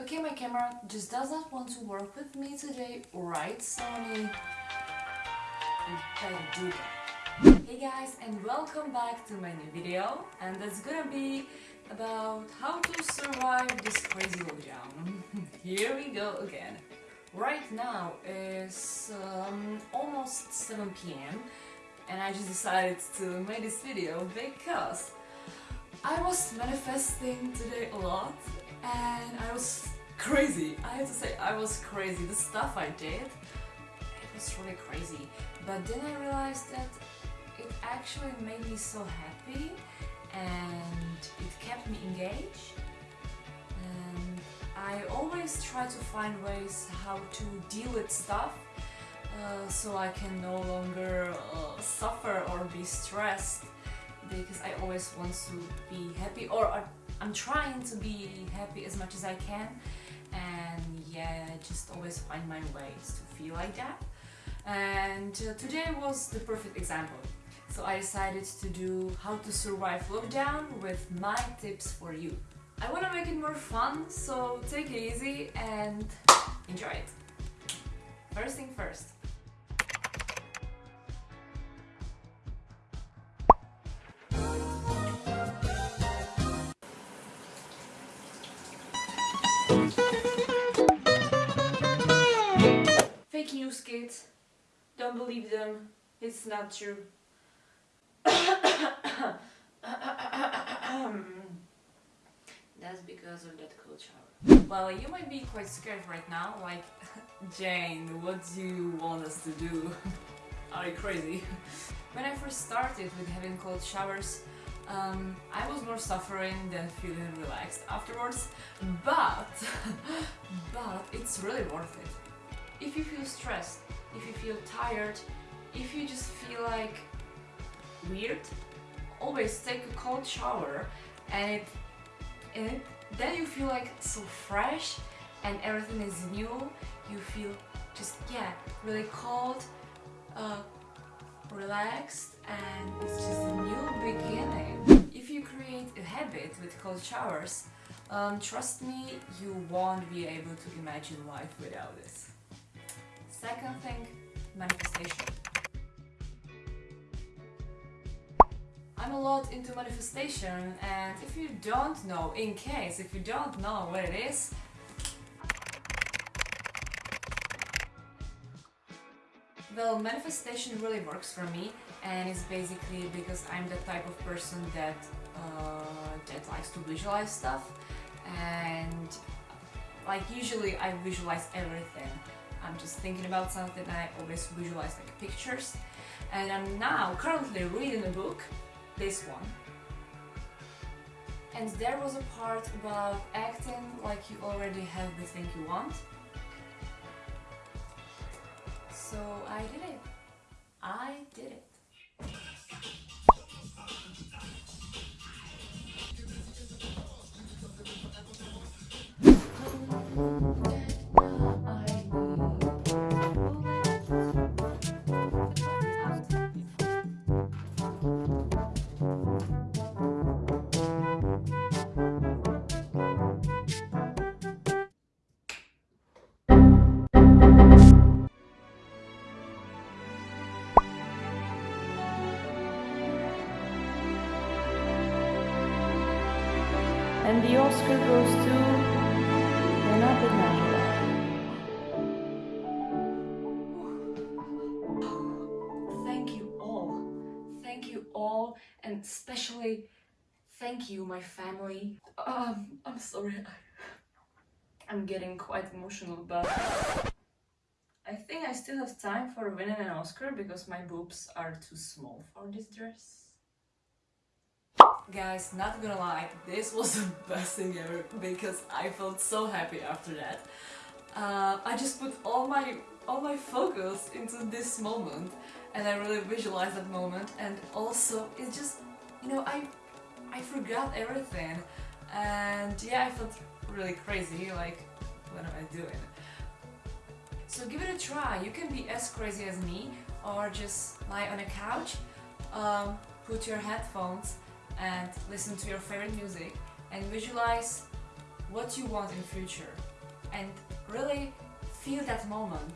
Okay, my camera just does not want to work with me today, right Sony? Better do that. Hey guys and welcome back to my new video and that's gonna be about how to survive this crazy lockdown. Here we go again. Right now is um, almost 7 p.m. and I just decided to make this video because I was manifesting today a lot and I was crazy. I have to say I was crazy. The stuff I did, it was really crazy. But then I realized that it actually made me so happy and it kept me engaged. And I always try to find ways how to deal with stuff uh, so I can no longer uh, suffer or be stressed because I always want to be happy or I'm trying to be happy as much as I can and yeah just always find my ways to feel like that. And uh, today was the perfect example. So I decided to do how to survive lockdown with my tips for you. I want to make it more fun so take it easy and enjoy it. First thing first Don't believe them. It's not true. That's because of that cold shower. Well, you might be quite scared right now, like, Jane, what do you want us to do? Are you crazy? when I first started with having cold showers, um, I was more suffering than feeling relaxed afterwards, but, but it's really worth it. If you feel stressed, if you feel tired, if you just feel like weird, always take a cold shower and, and then you feel like so fresh and everything is new, you feel just, yeah, really cold, uh, relaxed and it's just a new beginning. If you create a habit with cold showers, um, trust me, you won't be able to imagine life without this. Second thing, manifestation. I'm a lot into manifestation and if you don't know, in case, if you don't know what it is, Well, manifestation really works for me and it's basically because I'm the type of person that uh, that likes to visualize stuff and like usually I visualize everything. I'm just thinking about something I always visualize like pictures and I'm now currently reading a book, this one and there was a part about acting like you already have the thing you want so I did it. I did it. Oscar goes to Najera. Thank you all. Thank you all and especially thank you my family. Um, I'm sorry. I'm getting quite emotional but I think I still have time for winning an Oscar because my boobs are too small for this dress. Guys, not gonna lie, this was the best thing ever because I felt so happy after that. Uh, I just put all my all my focus into this moment and I really visualized that moment and also it just, you know, I I forgot everything and yeah, I felt really crazy, like, what am I doing? So give it a try, you can be as crazy as me or just lie on a couch, um, put your headphones and listen to your favorite music and visualize what you want in future. And really feel that moment.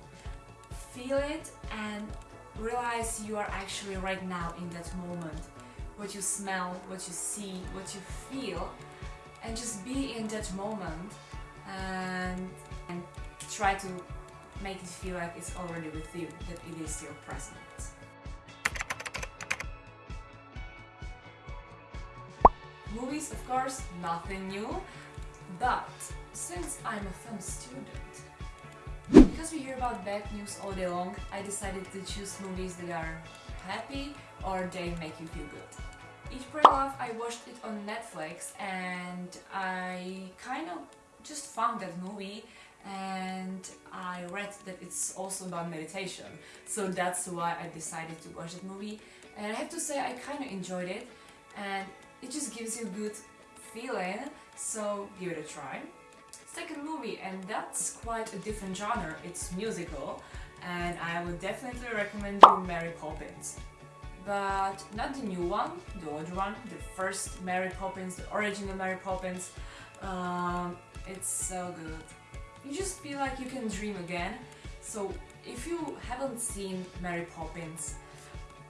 Feel it and realize you are actually right now in that moment. What you smell what you see what you feel. And just be in that moment and, and try to make it feel like it's already with you that it is your present movies of course nothing new. But since I'm a film student because we hear about bad news all day long, I decided to choose movies that are happy or they make you feel good. Eat Pray Love, I watched it on Netflix and I kind of just found that movie and I read that it's also about meditation. So that's why I decided to watch that movie. And I have to say I kind of enjoyed it. And it just gives you a good feeling so give it a try second movie and that's quite a different genre, it's musical and I would definitely recommend you Mary Poppins. But not the new one, the old one, the first Mary Poppins, the original Mary Poppins. Um, it's so good. You just feel like you can dream again. So if you haven't seen Mary Poppins,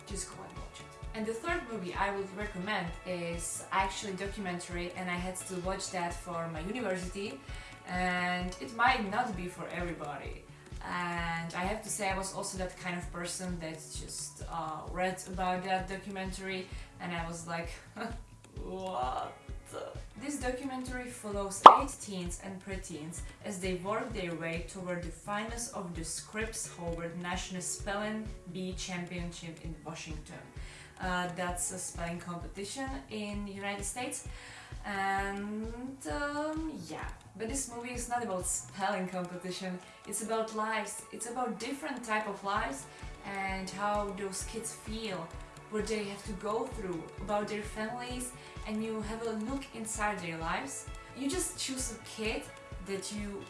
just go and watch. And the third movie I would recommend is actually documentary and I had to watch that for my university and it might not be for everybody and I have to say I was also that kind of person that just uh, read about that documentary and I was like what? This documentary follows eight teens and preteens as they work their way toward the finals of the Scripps Howard National Spelling Bee Championship in Washington. Uh, that's a spelling competition in the United States. And um, yeah. But this movie is not about spelling competition. It's about lives. It's about different type of lives and how those kids feel what they have to go through about their families and you have a look inside their lives. You just choose a kid that you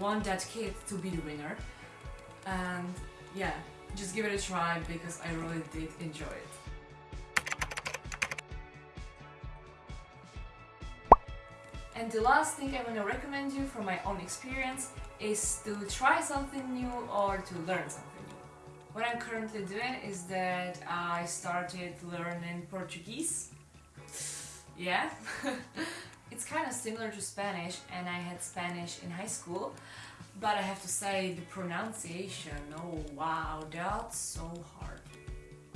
want that kid to be the winner. And yeah just give it a try because I really did enjoy it And the last thing I want to recommend you from my own experience is to try something new or to learn something new. What I'm currently doing is that I started learning Portuguese. Yeah, it's kind of similar to Spanish and I had Spanish in high school but I have to say the pronunciation, oh wow, that's so hard.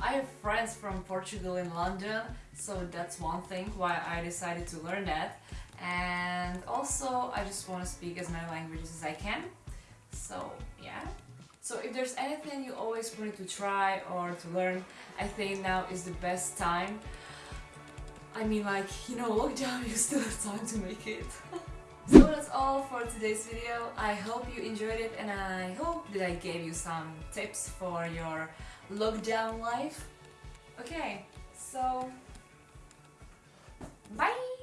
I have friends from Portugal in London, so that's one thing why I decided to learn that. And also I just want to speak as many languages as I can. So yeah. So if there's anything you always wanted to try or to learn I think now is the best time. I mean like you know lockdown you still have time to make it so that's all for today's video. I hope you enjoyed it and I hope that I gave you some tips for your lockdown life. Okay so bye